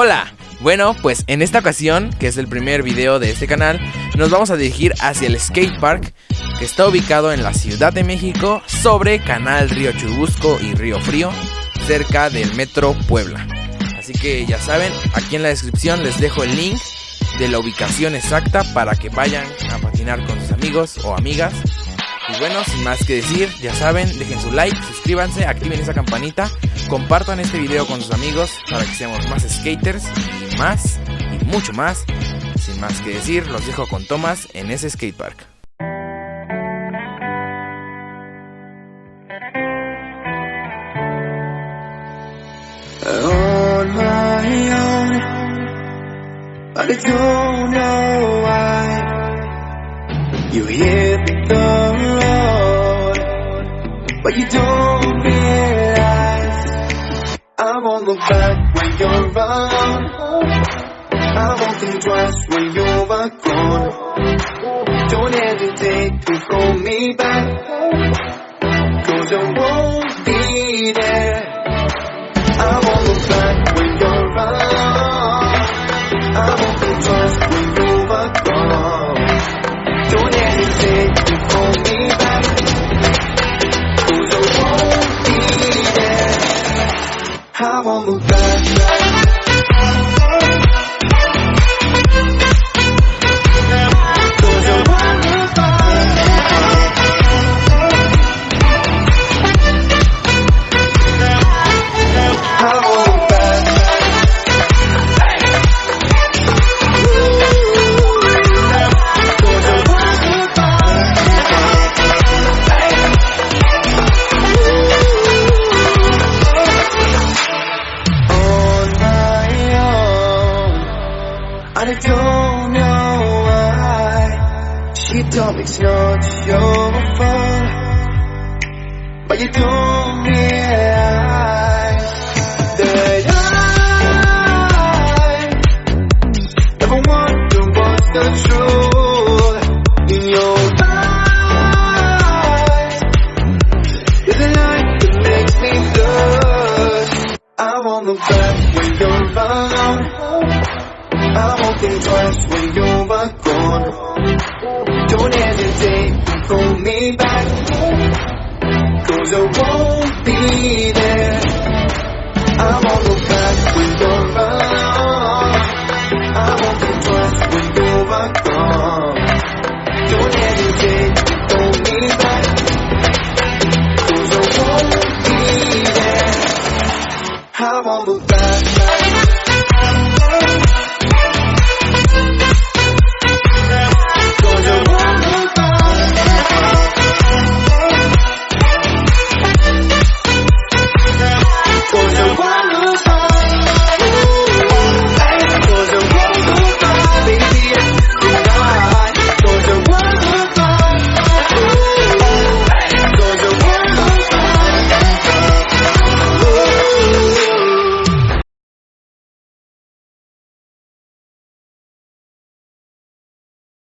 Hola, bueno, pues en esta ocasión, que es el primer video de este canal, nos vamos a dirigir hacia el skatepark que está ubicado en la Ciudad de México sobre Canal Río Churubusco y Río Frío, cerca del Metro Puebla. Así que ya saben, aquí en la descripción les dejo el link de la ubicación exacta para que vayan a patinar con sus amigos o amigas. Y bueno, sin más que decir, ya saben, dejen su like, suscríbanse, activen esa campanita, compartan este video con sus amigos para que seamos más skaters y más y mucho más. Sin más que decir, los dejo con Thomas en ese skatepark. on you don't realize I won't look back when you're around. I won't think twice when you're gone. Don't hesitate to call me back, cause I won't Won't look back. It's not your fault, but you don't realize that I never wonder what's the truth in your eyes. There's a light that makes me blush. I won't look back when you're around. I won't think twice when you're gone. Don't hesitate, call me back. Cause I won't be there. I'm on the path when you're wrong I won't be twice when you're gone Don't hesitate, call me back. Cause I won't be there. I'm on the path.